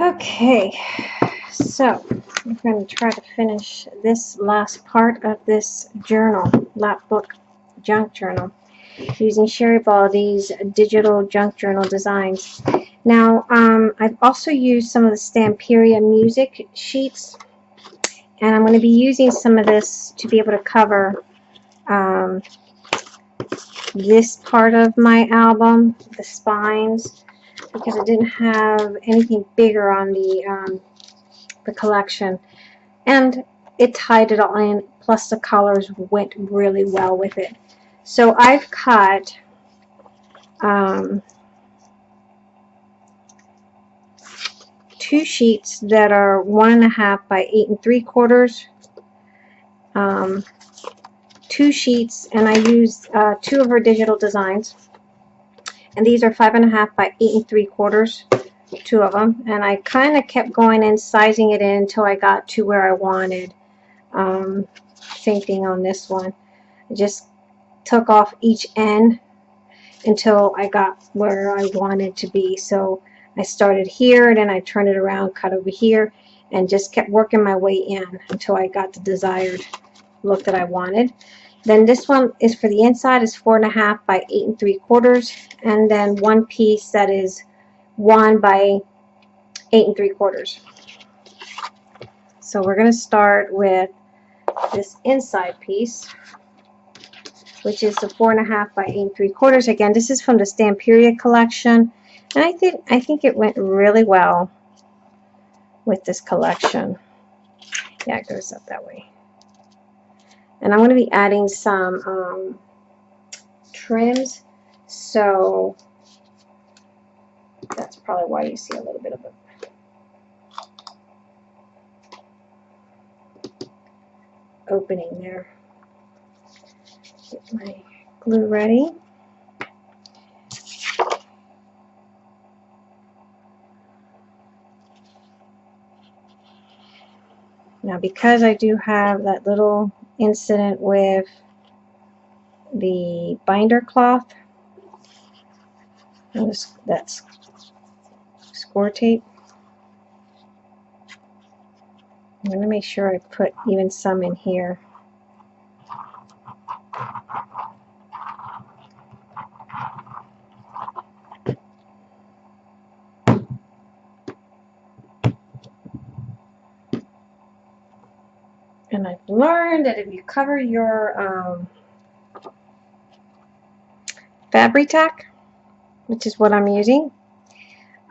Okay, so I'm going to try to finish this last part of this journal, Lapbook Junk Journal, using Sherry Baldy's digital junk journal designs. Now, um, I've also used some of the Stamperia music sheets, and I'm going to be using some of this to be able to cover um, this part of my album, the spines, because I didn't have anything bigger on the um, the collection. And it tied it all in, plus the colors went really well with it. So I've cut um, two sheets that are one and a half by eight and three quarters. Um, two sheets, and I used uh, two of her digital designs. And these are five and a half by eight and three quarters two of them and I kind of kept going and sizing it in until I got to where I wanted. Um, same thing on this one. I just took off each end until I got where I wanted to be. So I started here and then I turned it around cut over here and just kept working my way in until I got the desired look that I wanted then this one is for the inside is four and a half by eight and three quarters and then one piece that is one by eight and three quarters. So we're going to start with this inside piece, which is the four and a half by eight and three quarters. Again, this is from the Stamperia collection, and I think I think it went really well with this collection. Yeah, it goes up that way. And I'm going to be adding some um, trims. So that's probably why you see a little bit of a opening there. Get my glue ready. Now because I do have that little incident with the binder cloth, that's score tape. I'm going to make sure I put even some in here. And I've learned that if you cover your um, Fabri-Tac, which is what I'm using,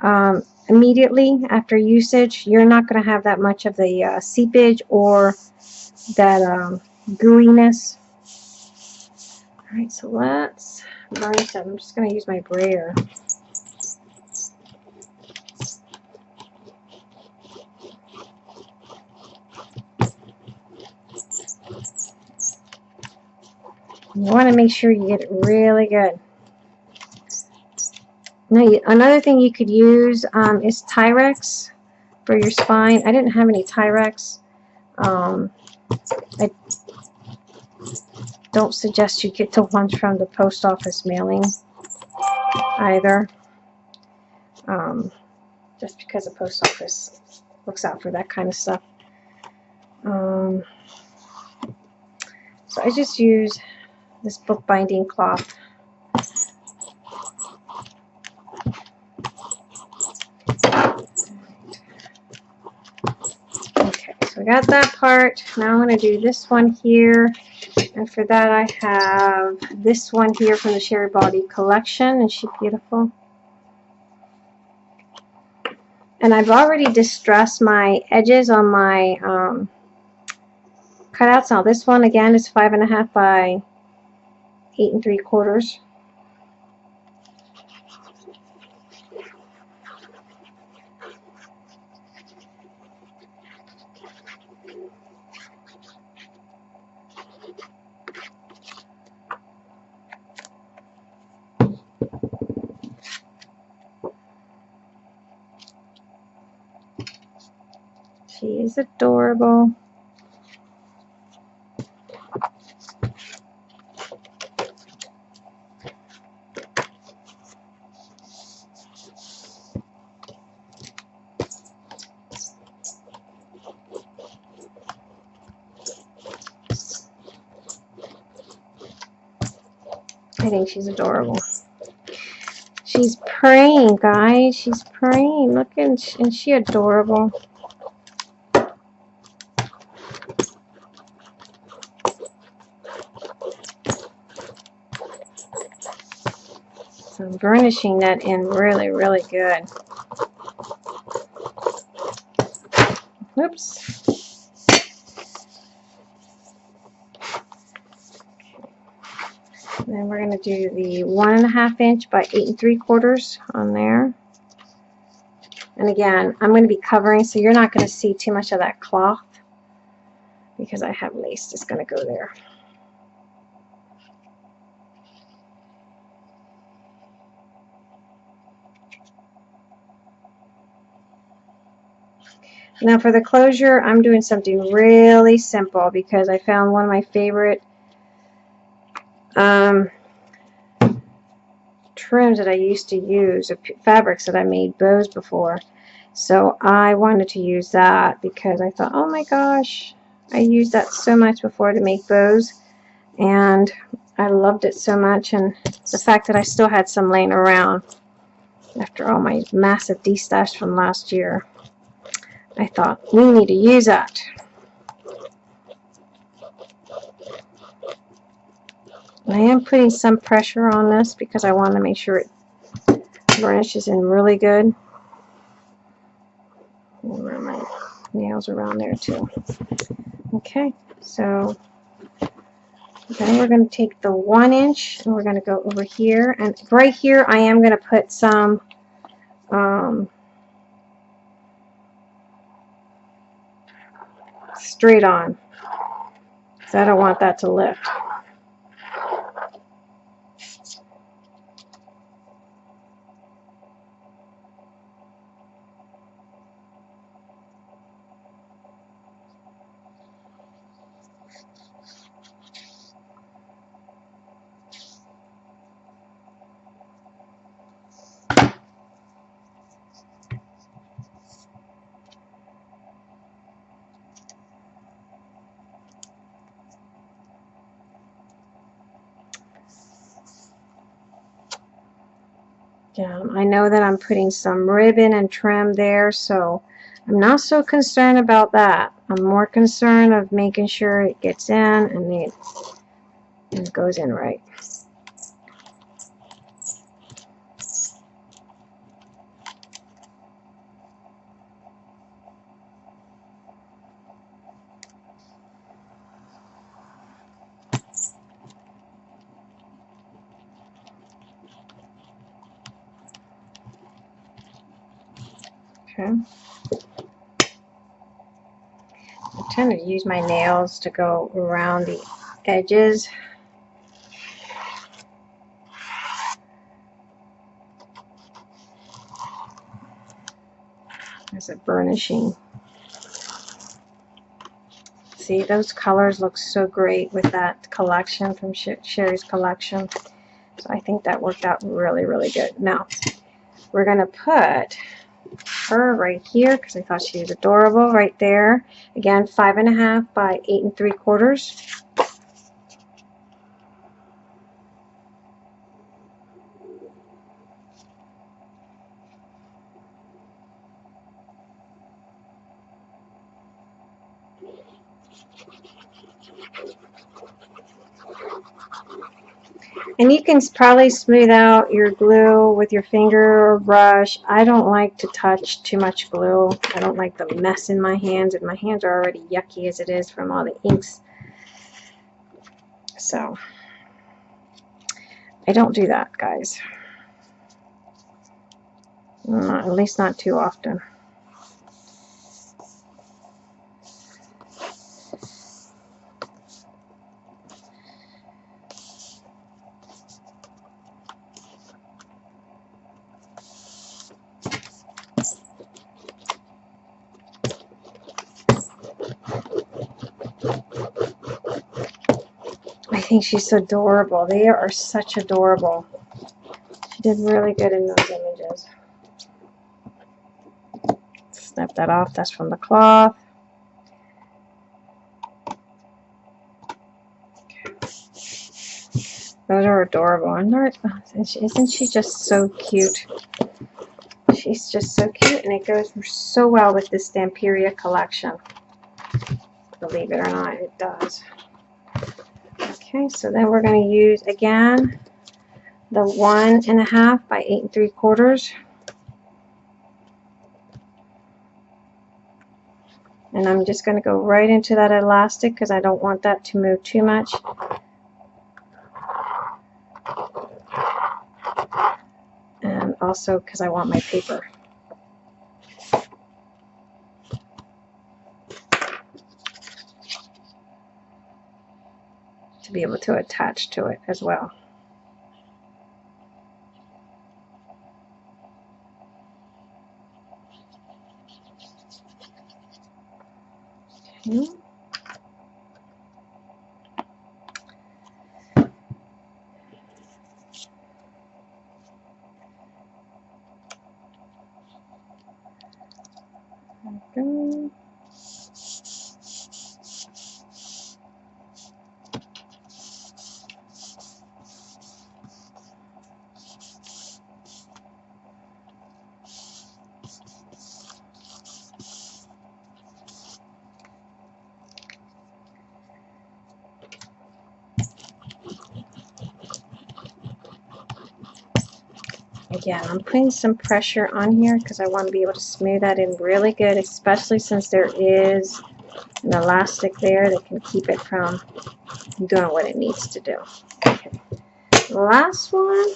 um, immediately after usage, you're not going to have that much of the uh, seepage or that um, gooiness. Alright, so let's burnish that. I'm just going to use my brayer. You want to make sure you get it really good. Now, another thing you could use um, is Tyvek for your spine. I didn't have any Tyvek. Um, I don't suggest you get the ones from the post office mailing either. Um, just because the post office looks out for that kind of stuff. Um, so I just use this bookbinding cloth. Okay, so we got that part. Now I'm going to do this one here. And for that I have this one here from the Sherry Baldy collection. Is she beautiful? And I've already distressed my edges on my um, cutouts. Now this one again is five and a half by eight and three quarters. She is adorable. Think she's adorable. She's praying, guys. She's praying. Look, and is she adorable? So I'm burnishing that in really, really good. Oops. Then we're going to do the one and a half inch by eight and three quarters on there. And again, I'm going to be covering, so you're not going to see too much of that cloth because I have lace that's going to go there. Now for the closure, I'm doing something really simple because I found one of my favorite um, trims that I used to use, fabrics that I made bows before. So I wanted to use that because I thought, oh my gosh, I used that so much before to make bows. And I loved it so much. And the fact that I still had some laying around after all my massive destash from last year. I thought, we need to use that. I am putting some pressure on this because I want to make sure it burnishes in really good. My nails around there too. Okay, so then we're going to take the one inch and we're going to go over here. And right here I am going to put some um, straight on. So I don't want that to lift. Down. I know that I'm putting some ribbon and trim there, so I'm not so concerned about that. I'm more concerned of making sure it gets in and it, and it goes in right. Okay. I tend to use my nails to go around the edges. There's a burnishing. See, those colors look so great with that collection from Sherry's collection. So I think that worked out really, really good. Now, we're going to put her right here because I thought she was adorable right there. Again, five and a half by eight and three quarters. And you can probably smooth out your glue with your finger or brush. I don't like to touch too much glue. I don't like the mess in my hands, and my hands are already yucky as it is from all the inks. So, I don't do that, guys. Not, at least not too often. Think she's adorable. They are such adorable. She did really good in those images. Snap that off. That's from the cloth. Those are adorable. Isn't she just so cute? She's just so cute, and it goes so well with this Stamperia collection. Believe it or not, it does. Okay, so then we're going to use, again, the one and a half by eight and three quarters. And I'm just going to go right into that elastic because I don't want that to move too much. And also because I want my paper. Be able to attach to it as well. Mm-hmm. Okay. go. Again, I'm putting some pressure on here because I want to be able to smooth that in really good, especially since there is an elastic there that can keep it from doing what it needs to do. Okay. Last one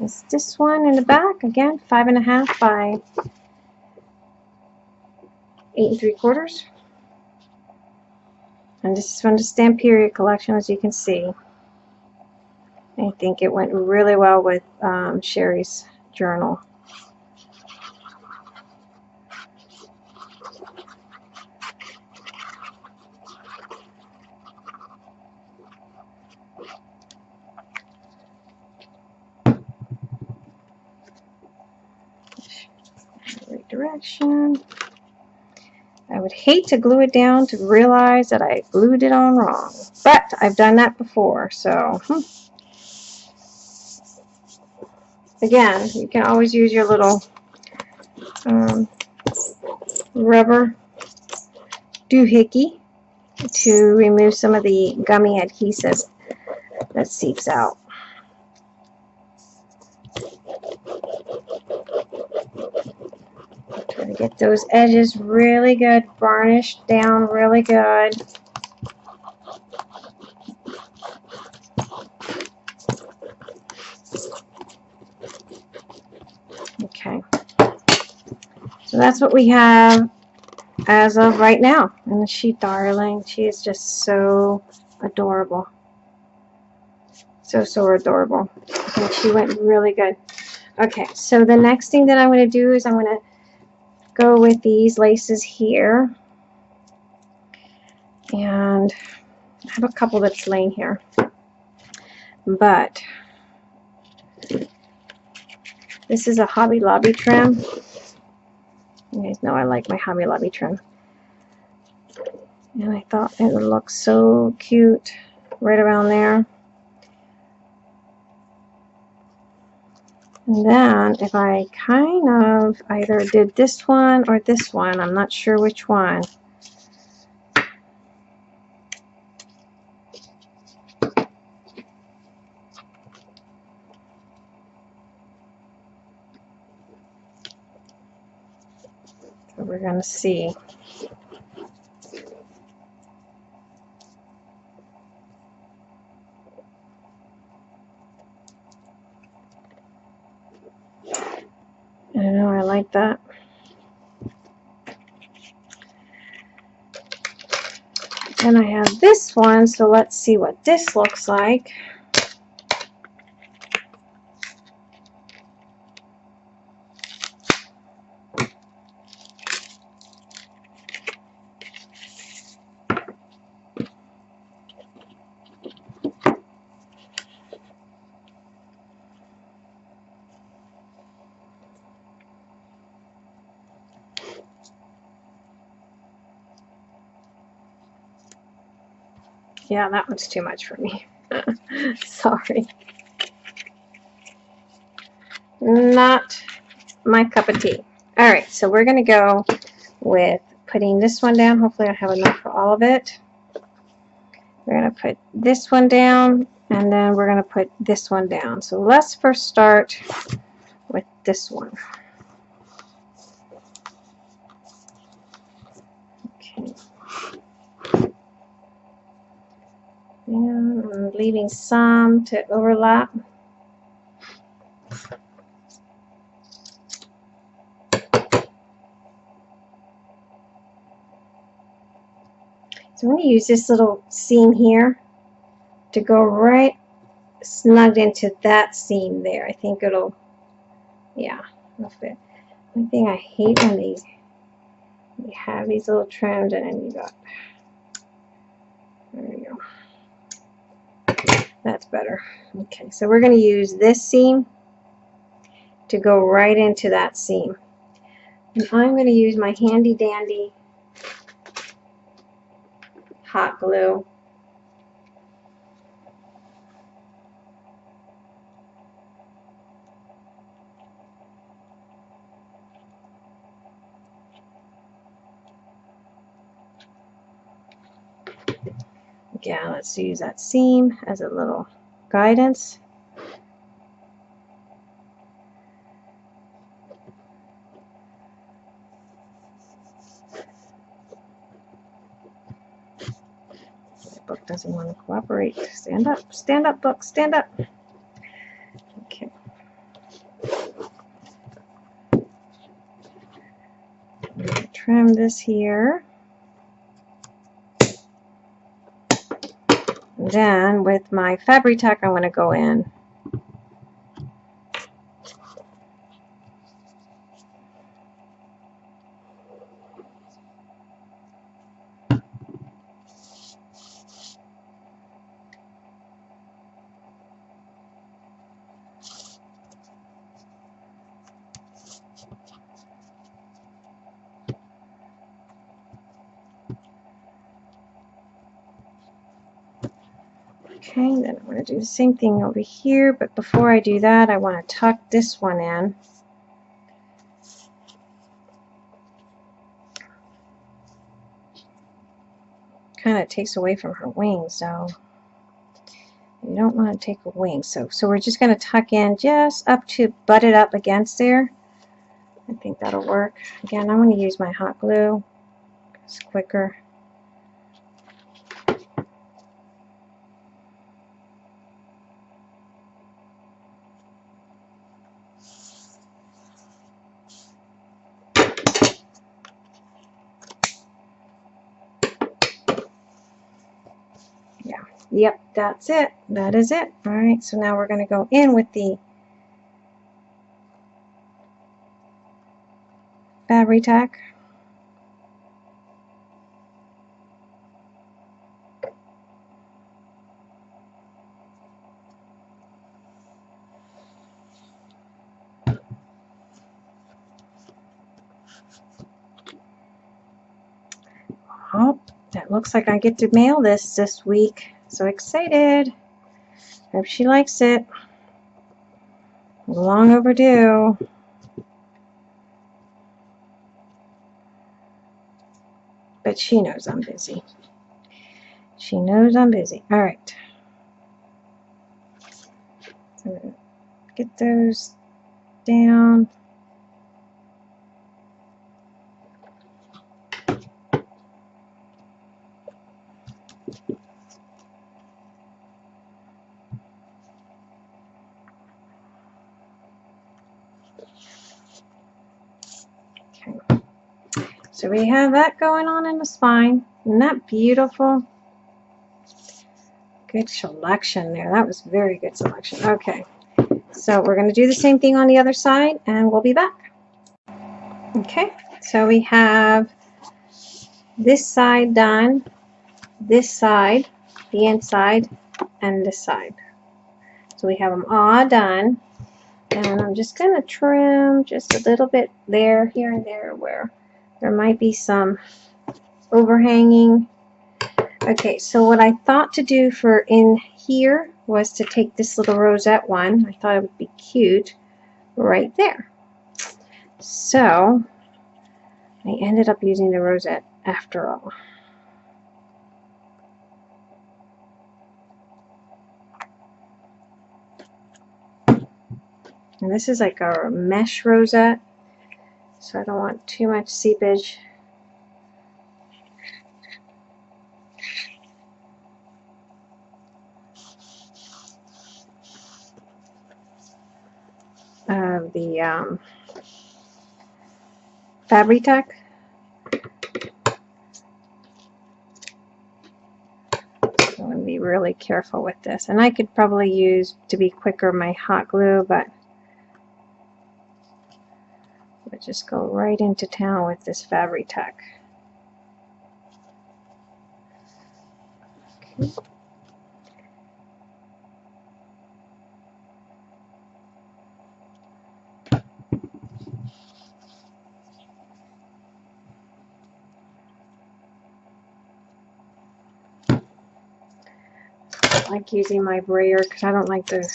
is this one in the back. Again, five and a half by eight and three quarters. And this is from the Stamperia collection, as you can see. I think it went really well with um, Sherry's journal. Direction. I would hate to glue it down to realize that I glued it on wrong. But I've done that before, so hmm. Again, you can always use your little um, rubber doohickey to remove some of the gummy adhesive that seeps out. Try to get those edges really good, varnished down really good. Okay. That's what we have as of right now. And she, darling, she is just so adorable. So, so adorable. And she went really good. Okay, so the next thing that I'm going to do is I'm going to go with these laces here. And I have a couple that's laying here. But this is a Hobby Lobby trim. You guys know I like my Hobby Lobby trim. And I thought it would look so cute right around there. And then if I kind of either did this one or this one, I'm not sure which one. We're going to see. I know, I like that. Then I have this one, so let's see what this looks like. Yeah, that one's too much for me. Sorry. Not my cup of tea. All right, so we're going to go with putting this one down. Hopefully I have enough for all of it. We're going to put this one down, and then we're going to put this one down. So let's first start with this one. Okay. And I'm leaving some to overlap. So I'm going to use this little seam here to go right snugged into that seam there. I think it'll, yeah, it'll fit. One thing I hate when these, you have these little trims and then you got, there we go. That's better. Okay, so we're going to use this seam to go right into that seam. And I'm going to use my handy dandy hot glue. Again, let's use that seam as a little guidance. book doesn't want to cooperate. Stand up, stand up, book, stand up. Okay. Trim this here. Then with my Fabri-Tac, I'm going to go in Okay, then I'm going to do the same thing over here, but before I do that, I want to tuck this one in. Kind of takes away from her wings, so you don't want to take a wing. So, so we're just going to tuck in just up to butt it up against there. I think that'll work. Again, I'm going to use my hot glue. It's quicker. That's it. That is it. All right, so now we're going to go in with the Fabri-Tac. Oh, that looks like I get to mail this this week. So excited. Hope she likes it. Long overdue. But she knows I'm busy. She knows I'm busy. All right. So get those down. So we have that going on in the spine. Isn't that beautiful? Good selection there. That was very good selection. Okay, so we're going to do the same thing on the other side and we'll be back. Okay, so we have this side done, this side, the inside, and this side. So we have them all done. And I'm just going to trim just a little bit there, here and there where there might be some overhanging. Okay, so what I thought to do for in here was to take this little rosette one. I thought it would be cute right there. So I ended up using the rosette after all. And this is like a mesh rosette, so I don't want too much seepage. Of the um, Fabri-Tac. I'm going to be really careful with this. And I could probably use, to be quicker, my hot glue, but We'll just go right into town with this Fabri-Tac. Okay. Like using my brayer because I don't like the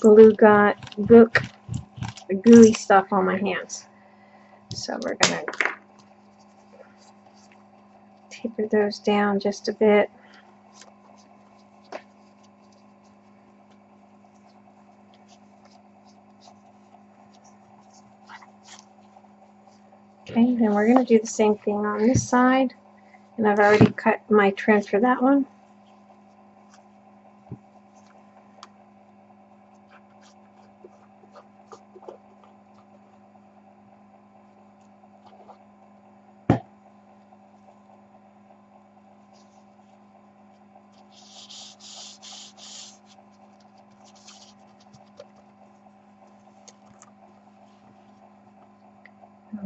glue got gook gooey stuff on my hands. So we're going to taper those down just a bit. Okay, then we're going to do the same thing on this side. And I've already cut my trim for that one.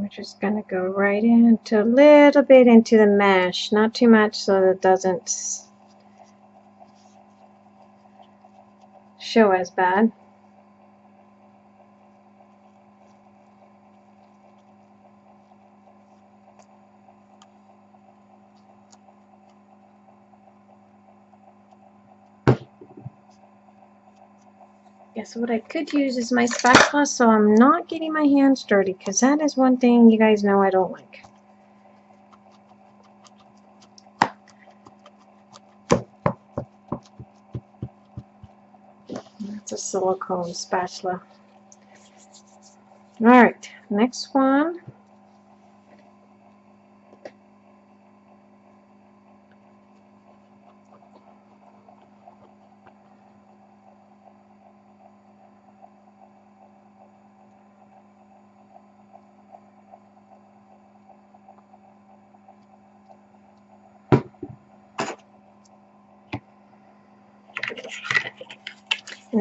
we're just going to go right into a little bit into the mesh, not too much so that it doesn't show as bad. Guess what I could use is my spatula so I'm not getting my hands dirty because that is one thing you guys know I don't like. That's a silicone spatula. Alright, next one.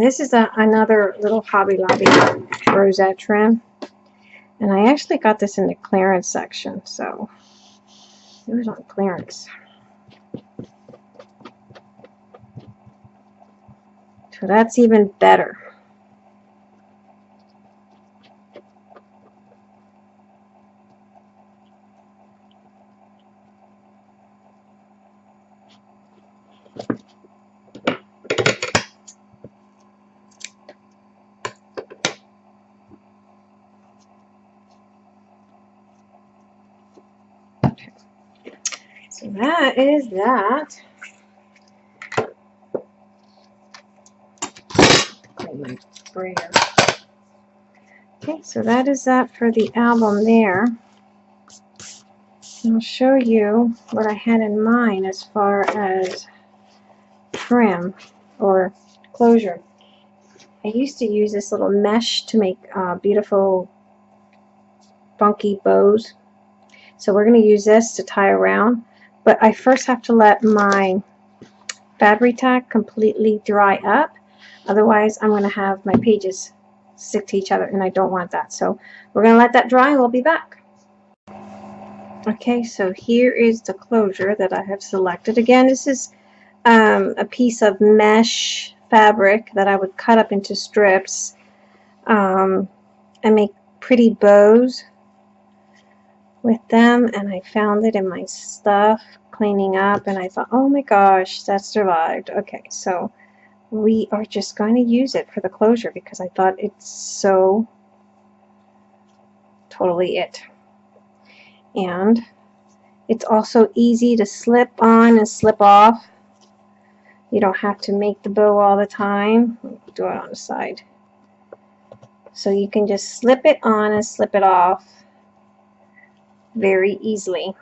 This is a, another little Hobby Lobby rosette trim. And I actually got this in the clearance section, so it was on clearance. So that's even better. So that is that. my brayer. Okay, so that is that for the album there. I'll show you what I had in mind as far as trim or closure. I used to use this little mesh to make uh, beautiful funky bows. So we're going to use this to tie around. But I first have to let my Fabri-Tac completely dry up. Otherwise, I'm going to have my pages stick to each other, and I don't want that. So we're going to let that dry, we'll be back. Okay, so here is the closure that I have selected. Again, this is um, a piece of mesh fabric that I would cut up into strips um, and make pretty bows with them and I found it in my stuff cleaning up and I thought oh my gosh that survived okay so we are just going to use it for the closure because I thought it's so totally it. And it's also easy to slip on and slip off. You don't have to make the bow all the time. Do it on the side. So you can just slip it on and slip it off very easily.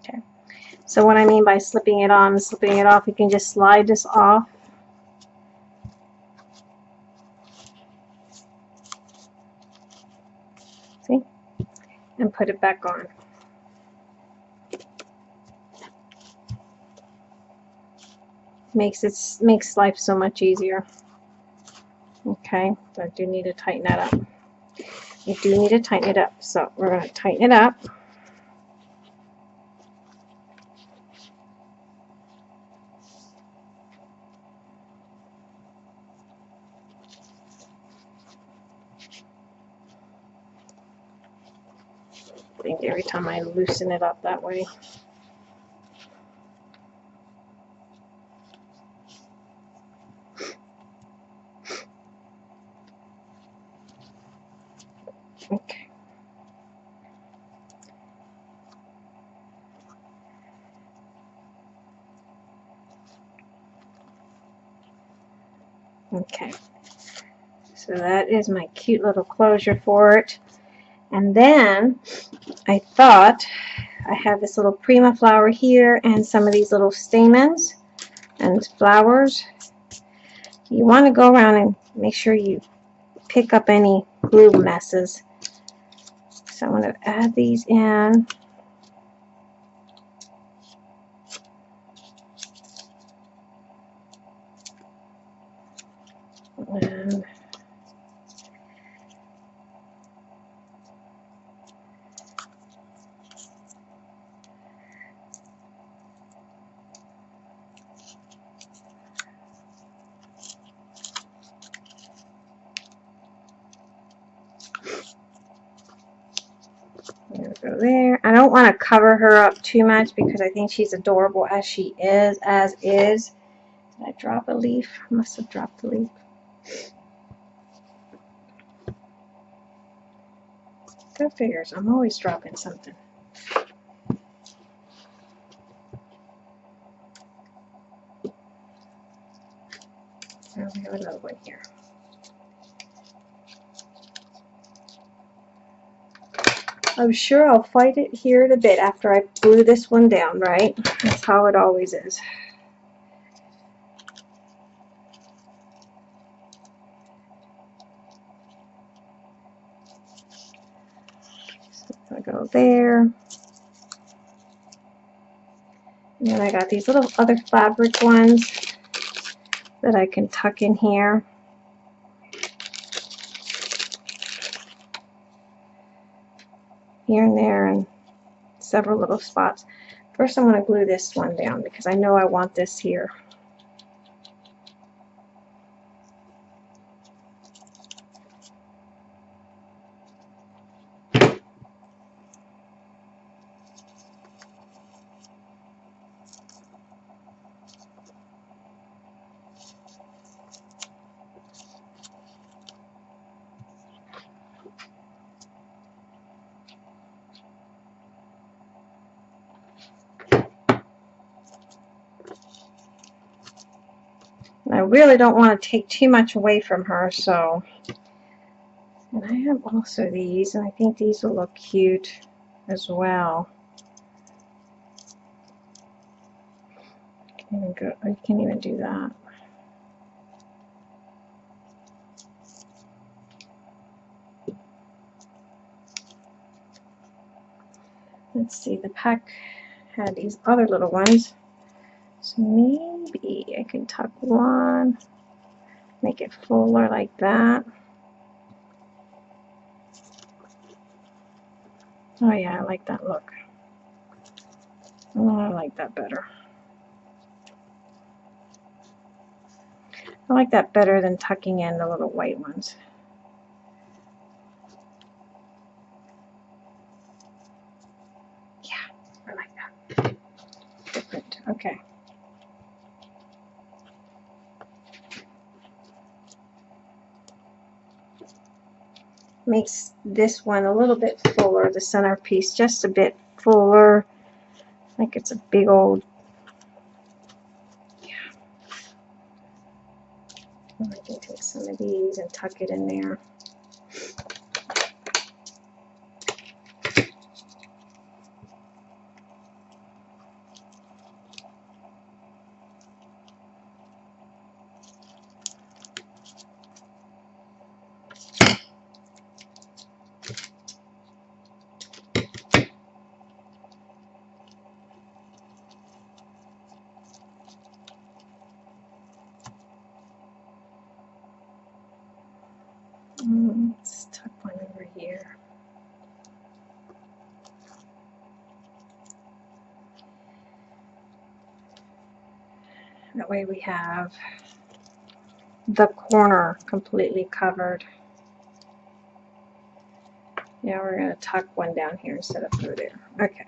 Okay. So what I mean by slipping it on slipping it off, you can just slide this off and put it back on. Makes it makes life so much easier. Okay, but I do need to tighten that up. I do need to tighten it up. So we're going to tighten it up. think every time I loosen it up that way. Okay. Okay. So that is my cute little closure for it. And then I thought I have this little prima flower here and some of these little stamens and flowers. You want to go around and make sure you pick up any glue messes. So I'm going to add these in. And go there. I don't want to cover her up too much because I think she's adorable as she is, as is. Did I drop a leaf? I must have dropped a leaf. Go figures. I'm always dropping something. We have another one here. I'm sure I'll fight it here in a bit after I glue this one down, right? That's how it always is. I go there. And then I got these little other fabric ones that I can tuck in here. Here and there and several little spots. First I'm going to glue this one down because I know I want this here. I really don't want to take too much away from her, so. And I have also these, and I think these will look cute as well. Go, I can't even do that. Let's see, the pack had these other little ones. So maybe I can tuck one, make it fuller like that. Oh yeah, I like that look. Oh, I like that better. I like that better than tucking in the little white ones. Yeah, I like that. Different. Okay. Makes this one a little bit fuller, the centerpiece, just a bit fuller. Like it's a big old yeah. I can take some of these and tuck it in there. Mm, let's tuck one over here. That way we have the corner completely covered. Now we're going to tuck one down here instead of through there. Okay.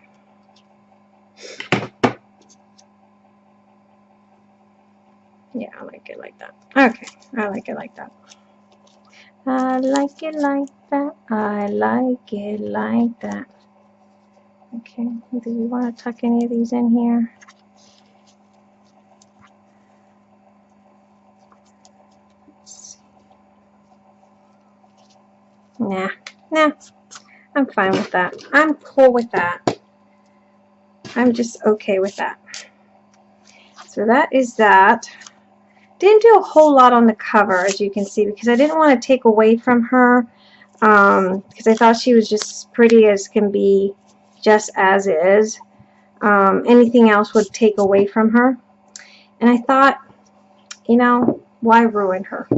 Yeah, I like it like that. Okay, I like it like that. I like it like that. I like it like that. Okay, do we want to tuck any of these in here? Nah, nah, I'm fine with that. I'm cool with that. I'm just okay with that. So that is that. Didn't do a whole lot on the cover, as you can see, because I didn't want to take away from her, um, because I thought she was just pretty as can be, just as is. Um, anything else would take away from her. And I thought, you know, why ruin her?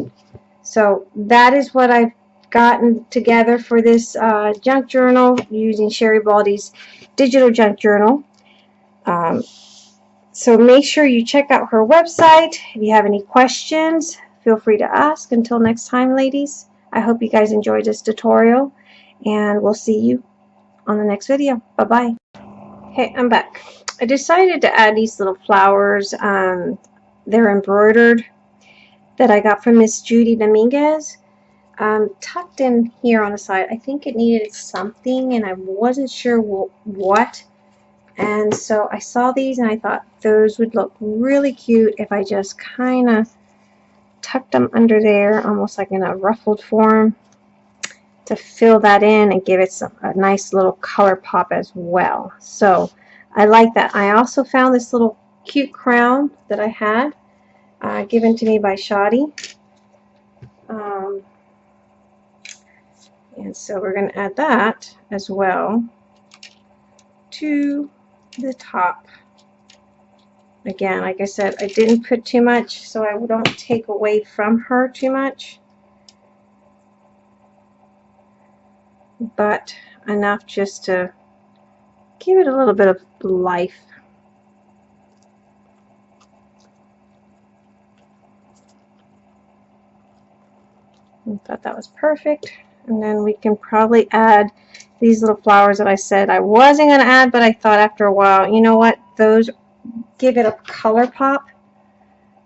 So that is what I've gotten together for this uh, junk journal using Sherry Baldy's digital junk journal. Um, so make sure you check out her website. If you have any questions, feel free to ask. Until next time, ladies, I hope you guys enjoyed this tutorial, and we'll see you on the next video. Bye-bye. Hey, I'm back. I decided to add these little flowers. Um, they're embroidered that I got from Miss Judy Dominguez. Um, tucked in here on the side. I think it needed something, and I wasn't sure what. And so I saw these and I thought those would look really cute if I just kind of tucked them under there, almost like in a ruffled form to fill that in and give it some, a nice little color pop as well. So I like that. I also found this little cute crown that I had uh, given to me by Shoddy. Um, and so we're going to add that as well to the top. Again, like I said, I didn't put too much so I don't take away from her too much. But enough just to give it a little bit of life. I thought that was perfect. And then we can probably add these little flowers that I said I wasn't going to add, but I thought after a while, you know what, those give it a color pop.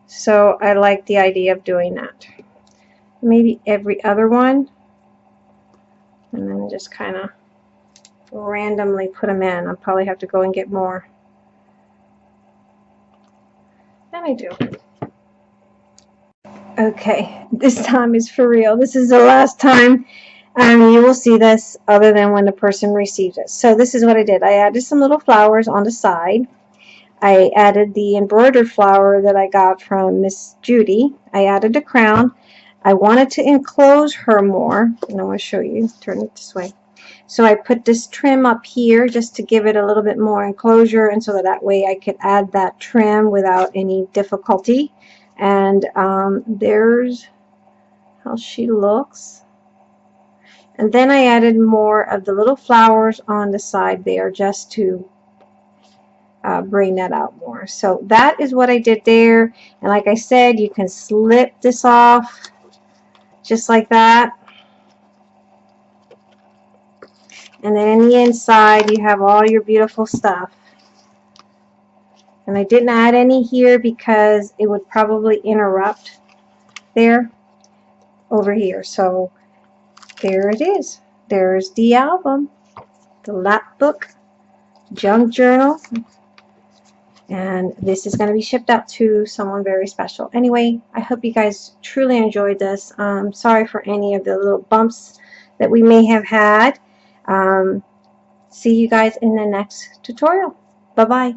So I like the idea of doing that. Maybe every other one. And then just kind of randomly put them in. I'll probably have to go and get more. And I do. Okay, this time is for real. This is the last time um, you will see this other than when the person receives it. So this is what I did. I added some little flowers on the side. I added the embroidered flower that I got from Miss Judy. I added a crown. I wanted to enclose her more, and I want to show you. Turn it this way. So I put this trim up here just to give it a little bit more enclosure, and so that, that way I could add that trim without any difficulty. And um, there's how she looks. And then I added more of the little flowers on the side there just to uh, bring that out more. So that is what I did there. And like I said, you can slip this off just like that. And then in the inside, you have all your beautiful stuff. And I didn't add any here because it would probably interrupt there over here. So there it is. There's the album, the lap book, junk journal, and this is going to be shipped out to someone very special. Anyway, I hope you guys truly enjoyed this. Um, sorry for any of the little bumps that we may have had. Um, see you guys in the next tutorial. Bye-bye.